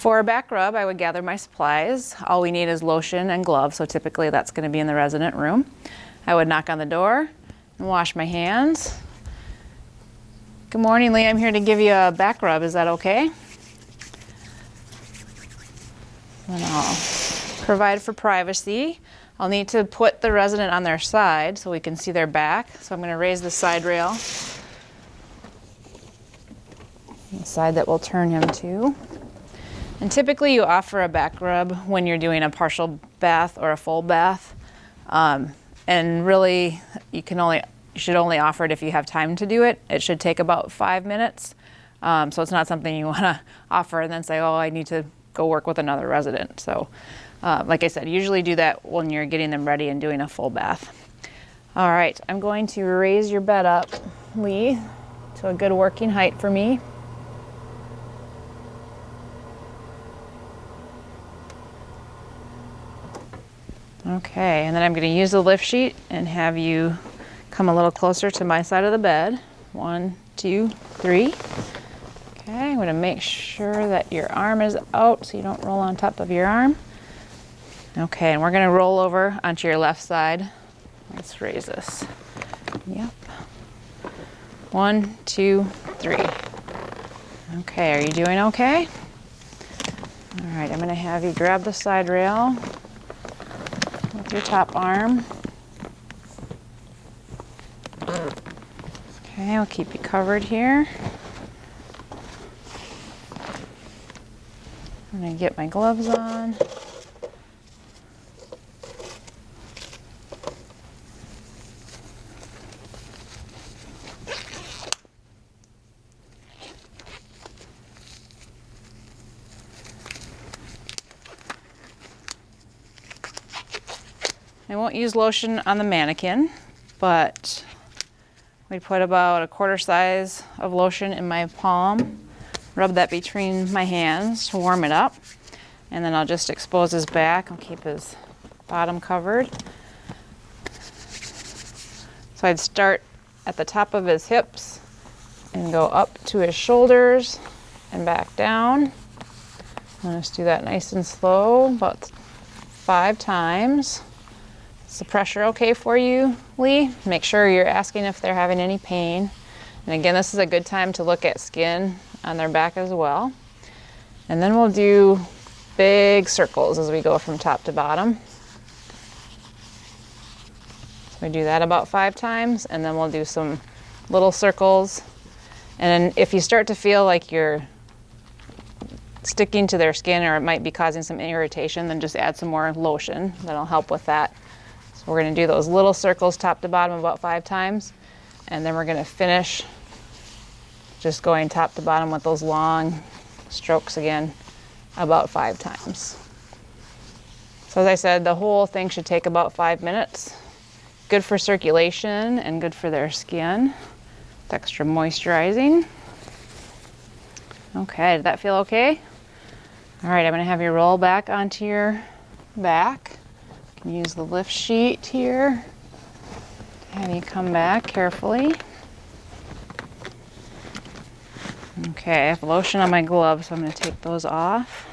For a back rub, I would gather my supplies. All we need is lotion and gloves, so typically that's going to be in the resident room. I would knock on the door and wash my hands. Good morning, Lee. I'm here to give you a back rub. Is that okay? And I'll provide for privacy. I'll need to put the resident on their side so we can see their back. So I'm going to raise the side rail, the side that we'll turn him to. And typically you offer a back rub when you're doing a partial bath or a full bath. Um, and really you can only, you should only offer it if you have time to do it. It should take about five minutes. Um, so it's not something you want to offer and then say, oh, I need to go work with another resident. So uh, like I said, usually do that when you're getting them ready and doing a full bath. All right, I'm going to raise your bed up, Lee, to a good working height for me. Okay, and then I'm going to use the lift sheet and have you come a little closer to my side of the bed. One, two, three. Okay, I'm going to make sure that your arm is out so you don't roll on top of your arm. Okay, and we're gonna roll over onto your left side. Let's raise this. Yep. One, two, three. Okay, are you doing okay? All right, I'm gonna have you grab the side rail your top arm. Okay, I'll keep you covered here. I'm gonna get my gloves on. I won't use lotion on the mannequin, but we put about a quarter size of lotion in my palm, rub that between my hands to warm it up, and then I'll just expose his back. I'll keep his bottom covered. So I'd start at the top of his hips and go up to his shoulders and back down. Let's do that nice and slow, about five times. Is the pressure okay for you, Lee? Make sure you're asking if they're having any pain. And again, this is a good time to look at skin on their back as well. And then we'll do big circles as we go from top to bottom. So we do that about five times, and then we'll do some little circles. And if you start to feel like you're sticking to their skin or it might be causing some irritation, then just add some more lotion. That'll help with that. So we're gonna do those little circles top to bottom about five times. And then we're gonna finish just going top to bottom with those long strokes again about five times. So as I said, the whole thing should take about five minutes. Good for circulation and good for their skin. It's extra moisturizing. Okay, did that feel okay? All right, I'm gonna have you roll back onto your back. Use the lift sheet here. And you come back carefully. Okay, I have lotion on my gloves, so I'm going to take those off.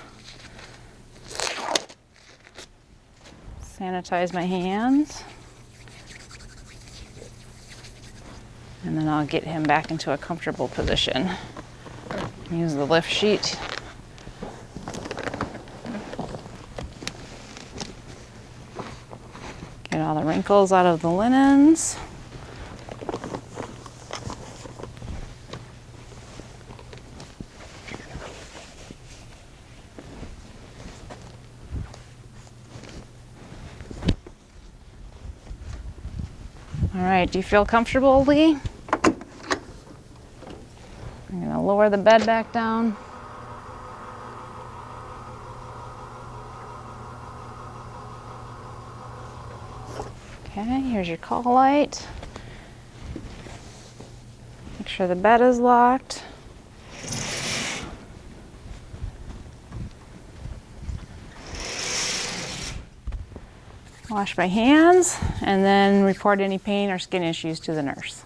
Sanitize my hands. And then I'll get him back into a comfortable position. Use the lift sheet Get all the wrinkles out of the linens. All right, do you feel comfortable, Lee? I'm gonna lower the bed back down. Okay, here's your call light. Make sure the bed is locked. Wash my hands and then report any pain or skin issues to the nurse.